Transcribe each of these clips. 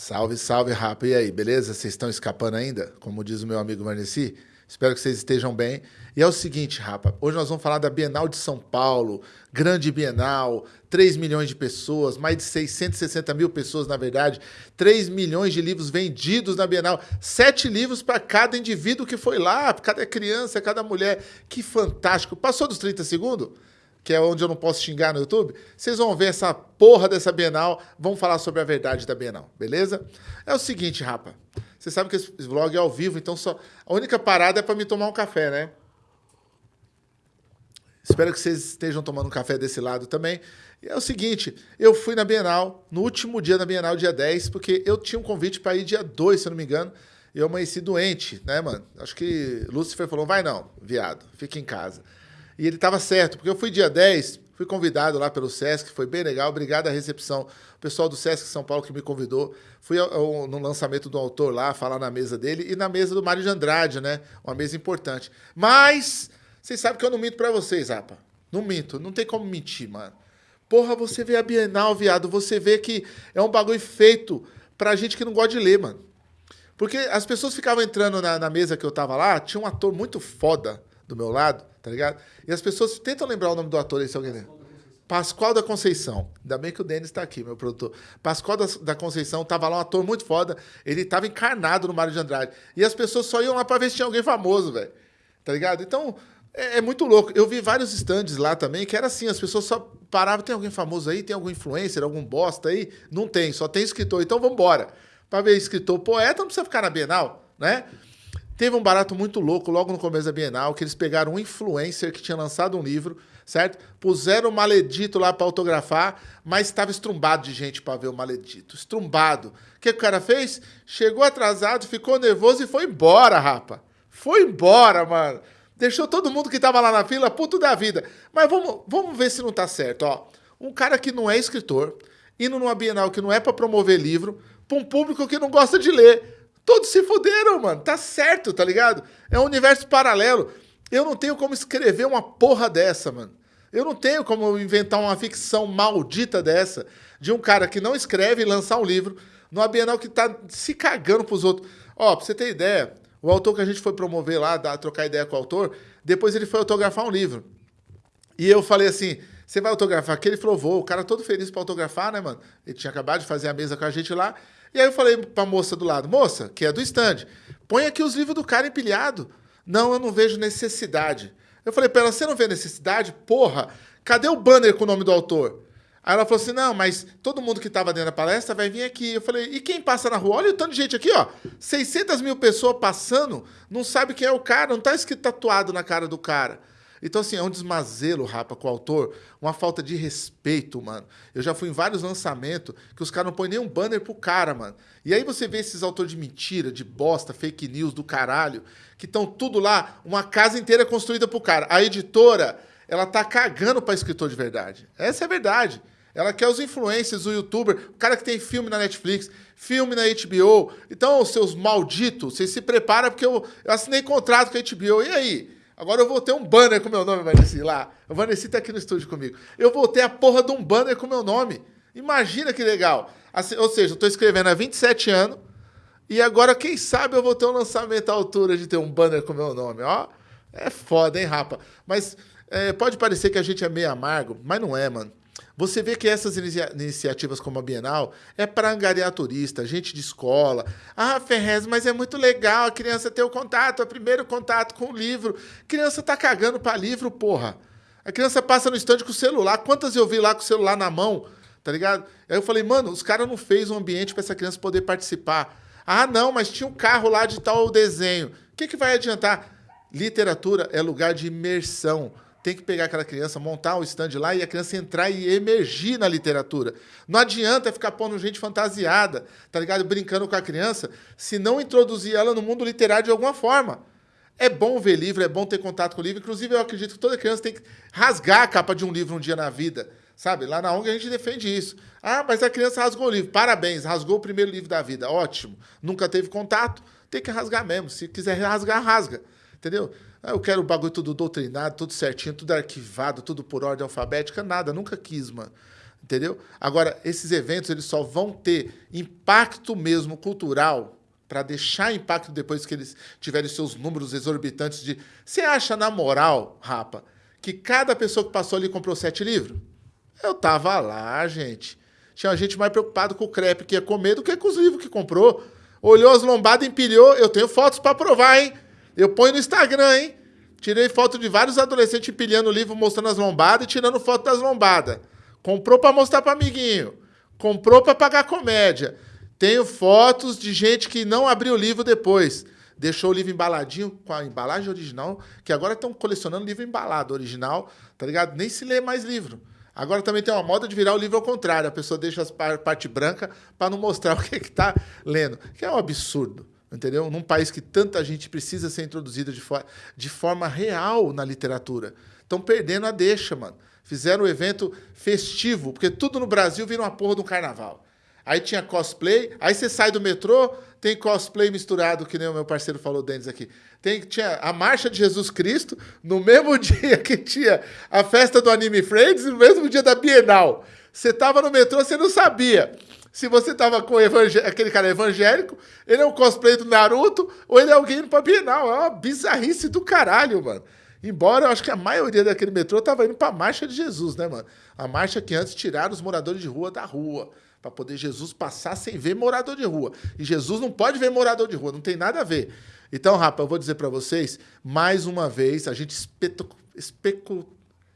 Salve, salve, rapa. E aí, beleza? Vocês estão escapando ainda? Como diz o meu amigo Marneci? Espero que vocês estejam bem. E é o seguinte, rapa, hoje nós vamos falar da Bienal de São Paulo, grande Bienal, 3 milhões de pessoas, mais de 660 mil pessoas, na verdade, 3 milhões de livros vendidos na Bienal, sete livros para cada indivíduo que foi lá, cada criança, cada mulher. Que fantástico. Passou dos 30 segundos? Que é onde eu não posso xingar no YouTube, vocês vão ver essa porra dessa Bienal, vamos falar sobre a verdade da Bienal, beleza? É o seguinte, rapa, você sabe que esse vlog é ao vivo, então só a única parada é para me tomar um café, né? Espero que vocês estejam tomando um café desse lado também. E é o seguinte, eu fui na Bienal, no último dia da Bienal, dia 10, porque eu tinha um convite para ir dia 2, se eu não me engano, e eu amanheci doente, né, mano? Acho que Lúcifer falou, vai não, viado, fica em casa. E ele estava certo, porque eu fui dia 10, fui convidado lá pelo Sesc, foi bem legal, obrigado à recepção. O pessoal do Sesc São Paulo que me convidou. Fui ao, ao, no lançamento do autor lá, falar na mesa dele e na mesa do Mário de Andrade, né? Uma mesa importante. Mas, vocês sabem que eu não minto para vocês, Rapa. Não minto, não tem como mentir, mano. Porra, você vê a Bienal, viado, você vê que é um bagulho feito pra gente que não gosta de ler, mano. Porque as pessoas ficavam entrando na, na mesa que eu tava lá, tinha um ator muito foda do meu lado, tá ligado? E as pessoas tentam lembrar o nome do ator aí, se alguém lembra. Pascoal da Conceição. Ainda bem que o Denis está aqui, meu produtor. Pascoal da, da Conceição tava lá, um ator muito foda. Ele tava encarnado no Mário de Andrade. E as pessoas só iam lá para ver se tinha alguém famoso, velho. Tá ligado? Então, é, é, muito louco. Eu vi vários stands lá também que era assim: as pessoas só paravam. Tem alguém famoso aí? Tem algum influencer, algum bosta aí? Não tem, só tem escritor. Então vamos embora. Para ver escritor poeta, não precisa ficar na Bienal, né? Teve um barato muito louco logo no começo da Bienal, que eles pegaram um influencer que tinha lançado um livro, certo? Puseram o maledito lá para autografar, mas estava estrumbado de gente para ver o maledito. Estrumbado. O que, que o cara fez? Chegou atrasado, ficou nervoso e foi embora, rapa. Foi embora, mano. Deixou todo mundo que estava lá na fila puto da vida. Mas vamos, vamos ver se não tá certo, ó. Um cara que não é escritor, indo numa Bienal que não é para promover livro, para um público que não gosta de ler. Todos se fuderam, mano. Tá certo, tá ligado? É um universo paralelo. Eu não tenho como escrever uma porra dessa, mano. Eu não tenho como inventar uma ficção maldita dessa de um cara que não escreve e lançar um livro numa Bienal que tá se cagando pros outros. Ó, pra você ter ideia, o autor que a gente foi promover lá, dar, trocar ideia com o autor, depois ele foi autografar um livro. E eu falei assim: você vai autografar aqui? Ele falou: vou. O cara todo feliz pra autografar, né, mano? Ele tinha acabado de fazer a mesa com a gente lá. E aí eu falei pra moça do lado, moça, que é do stand, põe aqui os livros do cara empilhado. Não, eu não vejo necessidade. Eu falei pra ela, você não vê necessidade? Porra, cadê o banner com o nome do autor? Aí ela falou assim, não, mas todo mundo que estava dentro da palestra vai vir aqui. Eu falei, e quem passa na rua? Olha o tanto de gente aqui, ó. 600 mil pessoas passando, não sabe quem é o cara, não tá escrito tatuado na cara do cara. Então, assim, é um desmazelo, rapa, com o autor, uma falta de respeito, mano. Eu já fui em vários lançamentos que os caras não põem nem um banner pro cara, mano. E aí você vê esses autores de mentira, de bosta, fake news do caralho, que estão tudo lá, uma casa inteira construída pro cara. A editora, ela tá cagando pra escritor de verdade. Essa é a verdade. Ela quer os influencers, o youtuber, o cara que tem filme na Netflix, filme na HBO. Então, seus malditos, vocês se preparam porque eu, eu assinei contrato com a HBO. E aí? Agora eu vou ter um banner com meu nome, Vanessa, lá. O Vanessa tá aqui no estúdio comigo. Eu vou ter a porra de um banner com meu nome. Imagina que legal. Assim, ou seja, eu tô escrevendo há 27 anos e agora, quem sabe, eu vou ter um lançamento à altura de ter um banner com meu nome. Ó, é foda, hein, rapa? Mas é, pode parecer que a gente é meio amargo, mas não é, mano. Você vê que essas inicia iniciativas como a Bienal é para angariar turista, gente de escola. Ah, Ferrez, mas é muito legal a criança ter o contato, o primeiro contato com o livro. Criança tá cagando para livro, porra. A criança passa no estande com o celular. Quantas eu vi lá com o celular na mão, tá ligado? Aí eu falei, mano, os caras não fez um ambiente para essa criança poder participar. Ah, não, mas tinha um carro lá de tal desenho. O que, que vai adiantar? Literatura é lugar de imersão tem que pegar aquela criança, montar o stand lá e a criança entrar e emergir na literatura. Não adianta ficar pondo gente fantasiada, tá ligado? Brincando com a criança, se não introduzir ela no mundo literário de alguma forma. É bom ver livro, é bom ter contato com o livro. Inclusive, eu acredito que toda criança tem que rasgar a capa de um livro um dia na vida. Sabe? Lá na ONG a gente defende isso. Ah, mas a criança rasgou o livro. Parabéns, rasgou o primeiro livro da vida. Ótimo. Nunca teve contato. Tem que rasgar mesmo. Se quiser rasgar, rasga. Entendeu? Ah, eu quero o bagulho tudo doutrinado, tudo certinho, tudo arquivado, tudo por ordem alfabética. Nada, nunca quis, mano. Entendeu? Agora, esses eventos eles só vão ter impacto mesmo cultural para deixar impacto depois que eles tiverem seus números exorbitantes de. Você acha, na moral, Rapa, que cada pessoa que passou ali comprou sete livros? Eu tava lá, gente. Tinha gente mais preocupado com o crepe que ia comer do que com os livros que comprou. Olhou as lombadas, empilhou. Eu tenho fotos para provar, hein? Eu ponho no Instagram, hein? Tirei foto de vários adolescentes empilhando o livro, mostrando as lombadas e tirando foto das lombadas. Comprou para mostrar para amiguinho. Comprou para pagar comédia. Tenho fotos de gente que não abriu o livro depois. Deixou o livro embaladinho com a embalagem original, que agora estão colecionando livro embalado original, tá ligado? Nem se lê mais livro. Agora também tem uma moda de virar o livro ao contrário. A pessoa deixa a parte branca para não mostrar o que está lendo. Que é um absurdo, entendeu? Num país que tanta gente precisa ser introduzida de, for de forma real na literatura. Estão perdendo a deixa, mano. Fizeram um evento festivo, porque tudo no Brasil vira uma porra de um carnaval. Aí tinha cosplay, aí você sai do metrô, tem cosplay misturado, que nem o meu parceiro falou, Denis aqui. Tem, tinha a Marcha de Jesus Cristo, no mesmo dia que tinha a festa do Anime Friends, no mesmo dia da Bienal. Você tava no metrô, você não sabia se você tava com aquele cara evangélico, ele é um cosplay do Naruto, ou ele é alguém pra Bienal. É uma bizarrice do caralho, mano. Embora eu acho que a maioria daquele metrô tava indo pra Marcha de Jesus, né, mano? A marcha que antes tiraram os moradores de rua da rua para poder Jesus passar sem ver morador de rua. E Jesus não pode ver morador de rua, não tem nada a ver. Então, rapaz, eu vou dizer para vocês, mais uma vez, a gente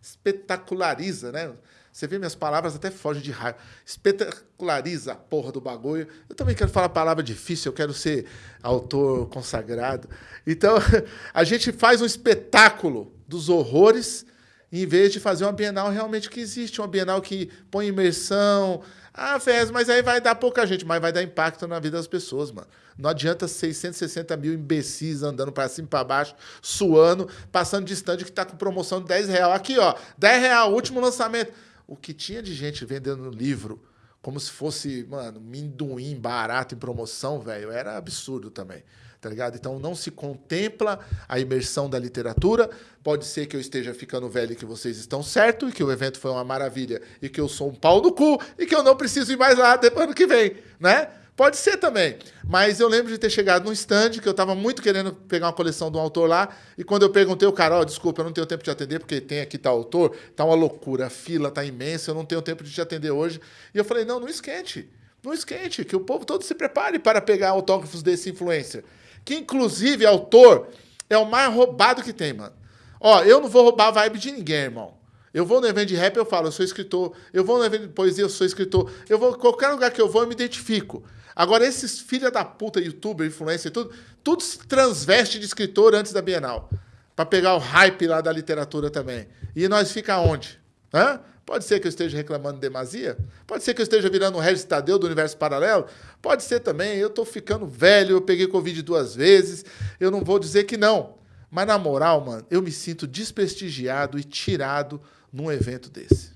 espetaculariza, né? Você vê minhas palavras até fogem de raiva. Espetaculariza a porra do bagulho. Eu também quero falar palavra difícil, eu quero ser autor consagrado. Então, a gente faz um espetáculo dos horrores em vez de fazer uma Bienal realmente que existe, uma Bienal que põe imersão, ah, Fez, mas aí vai dar pouca gente, mas vai dar impacto na vida das pessoas, mano. Não adianta 660 mil imbecis andando para cima e para baixo, suando, passando de stand que está com promoção de 10 real. Aqui, ó, 10 real, último lançamento. O que tinha de gente vendendo livro como se fosse, mano, minduim barato em promoção, velho, era absurdo também tá ligado? Então não se contempla a imersão da literatura. Pode ser que eu esteja ficando velho e que vocês estão certo, e que o evento foi uma maravilha, e que eu sou um pau no cu, e que eu não preciso ir mais lá depois ano que vem, né? Pode ser também. Mas eu lembro de ter chegado num stand que eu estava muito querendo pegar uma coleção de um autor lá. E quando eu perguntei, o cara, ó, oh, desculpa, eu não tenho tempo de atender, porque tem aqui tal autor, tá uma loucura, a fila tá imensa, eu não tenho tempo de te atender hoje. E eu falei, não, não esquente. Não esquente, que o povo todo se prepare para pegar autógrafos desse influencer que inclusive autor é o mais roubado que tem, mano. Ó, eu não vou roubar a vibe de ninguém, irmão. Eu vou no evento de rap, eu falo, eu sou escritor. Eu vou no evento de poesia, eu sou escritor. Eu vou, qualquer lugar que eu vou, eu me identifico. Agora, esses filha da puta, youtuber, influencer e tudo, tudo se transveste de escritor antes da Bienal. para pegar o hype lá da literatura também. E nós fica onde? Hã? Pode ser que eu esteja reclamando demasia? Pode ser que eu esteja virando um Regis Tadeu do universo paralelo? Pode ser também. Eu estou ficando velho, eu peguei Covid duas vezes. Eu não vou dizer que não. Mas na moral, mano, eu me sinto desprestigiado e tirado num evento desse.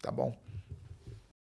Tá bom?